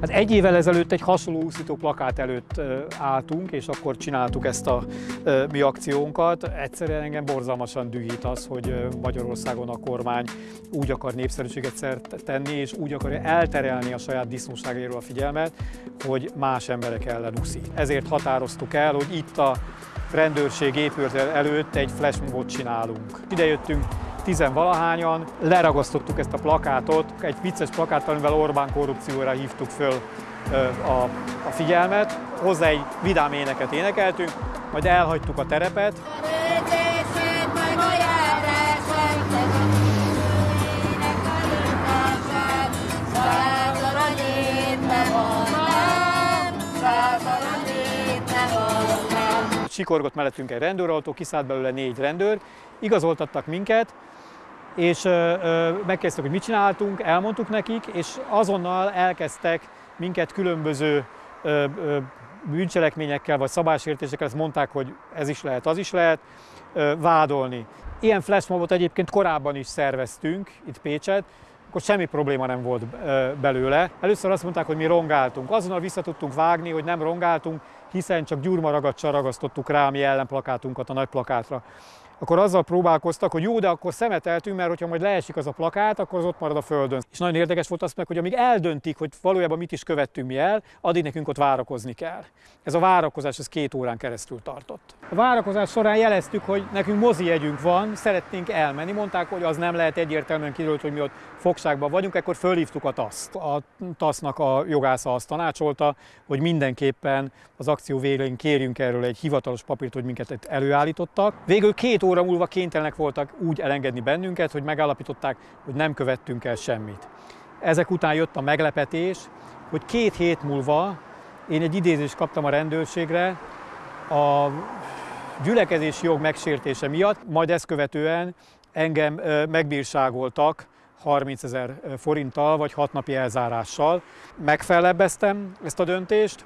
Hát egy évvel ezelőtt egy hasonló úszító plakát előtt álltunk, és akkor csináltuk ezt a mi akciónkat. Egyszerűen engem borzalmasan dühít az, hogy Magyarországon a kormány úgy akar népszerűséget szert tenni, és úgy akarja elterelni a saját disznóságairól a figyelmet, hogy más emberek ellen úszik. Ezért határoztuk el, hogy itt a rendőrség épület előtt egy flashmobot csinálunk. Ide jöttünk tizenvalahányan, leragasztottuk ezt a plakátot, egy vicces plakát, amivel Orbán korrupcióra hívtuk föl a, a figyelmet. Hozzá egy vidám éneket énekeltünk, majd elhagytuk a terepet. Sikorgott mellettünk egy rendőrautó, kiszállt belőle négy rendőr, igazoltattak minket, és megkezdtek, hogy mit csináltunk, elmondtuk nekik, és azonnal elkezdtek minket különböző bűncselekményekkel vagy szabálysértésekkel, ezt mondták, hogy ez is lehet, az is lehet, vádolni. Ilyen flashmobot egyébként korábban is szerveztünk itt Pécset, akkor semmi probléma nem volt belőle. Először azt mondták, hogy mi rongáltunk. Azonnal vissza tudtunk vágni, hogy nem rongáltunk, hiszen csak gyurmaragacsal ragasztottuk rá a mi ellenplakátunkat a nagy plakátra akkor azzal próbálkoztak, hogy jó, de akkor szemeteltünk, mert hogyha majd leesik az a plakát, akkor az ott marad a földön. És nagyon érdekes volt azt meg, hogy amíg eldöntik, hogy valójában mit is követtünk mi el, addig nekünk ott várakozni kell. Ez a várakozás, ez két órán keresztül tartott. A várakozás során jeleztük, hogy nekünk mozi jegyünk van, szeretnénk elmenni. Mondták, hogy az nem lehet egyértelműen kiderült, hogy mi ott fogságban vagyunk, akkor fölhívtuk a TASZ-t. A TASZ-nak a jogásza azt tanácsolta, hogy mindenképpen az akció végén kérjünk erről egy hivatalos papírt, hogy minket előállítottak. Végül két óra múlva kénytelenek voltak úgy elengedni bennünket, hogy megállapították, hogy nem követtünk el semmit. Ezek után jött a meglepetés, hogy két hét múlva én egy idézést kaptam a rendőrségre a gyülekezési jog megsértése miatt, majd ezt követően engem megbírságoltak 30 ezer forinttal vagy 6 napi elzárással. Megfelebbeztem ezt a döntést,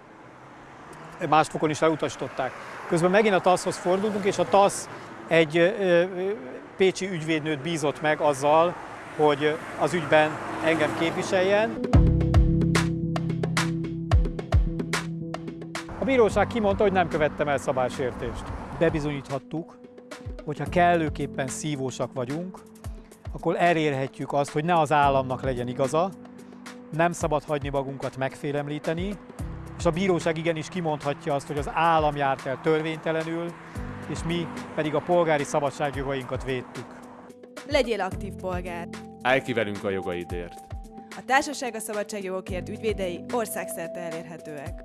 más fokon is elutasították. Közben megint a TASZ-hoz fordultunk, és a TASZ egy pécsi ügyvédnőt bízott meg azzal, hogy az ügyben engem képviseljen. A bíróság kimondta, hogy nem követtem el szabálysértést. Bebizonyíthattuk, hogyha kellőképpen szívósak vagyunk, akkor elérhetjük azt, hogy ne az államnak legyen igaza, nem szabad hagyni magunkat megfélemlíteni, és a bíróság igenis kimondhatja azt, hogy az állam járt el törvénytelenül, és mi pedig a polgári szabadságjogainkat védtük. Legyél aktív polgár! Állj ki velünk a jogaidért! A Társaság a Szabadságjogokért ügyvédei országszerte elérhetőek.